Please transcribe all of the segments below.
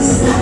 love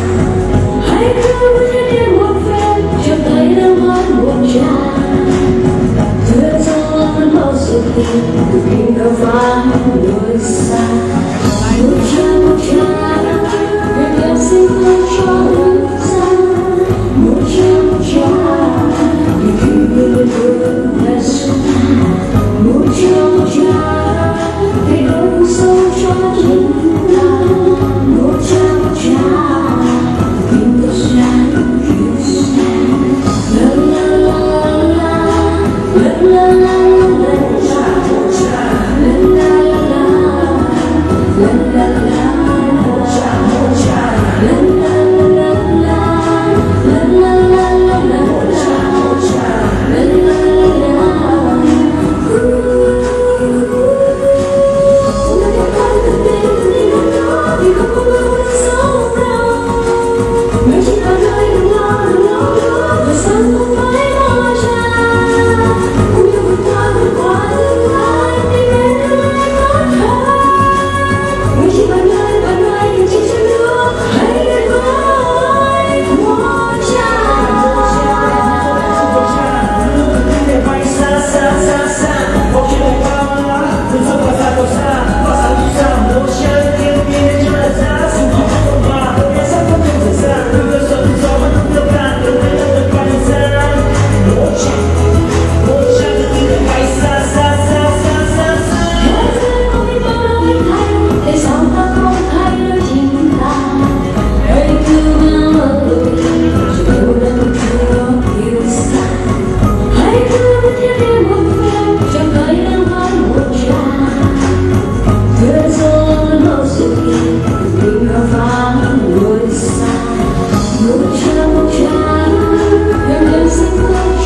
祖国